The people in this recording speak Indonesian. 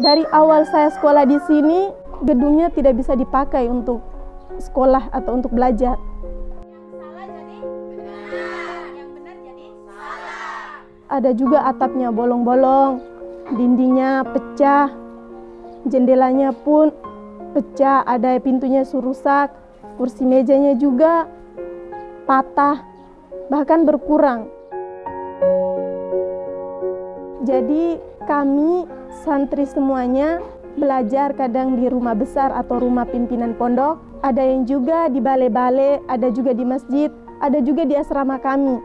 Dari awal saya sekolah di sini, gedungnya tidak bisa dipakai untuk sekolah atau untuk belajar. Ada juga atapnya bolong-bolong, dindingnya pecah, jendelanya pun pecah, ada pintunya rusak, kursi mejanya juga patah, bahkan berkurang. Jadi kami santri semuanya belajar kadang di rumah besar atau rumah pimpinan pondok, ada yang juga di balai-balai, ada juga di masjid, ada juga di asrama kami.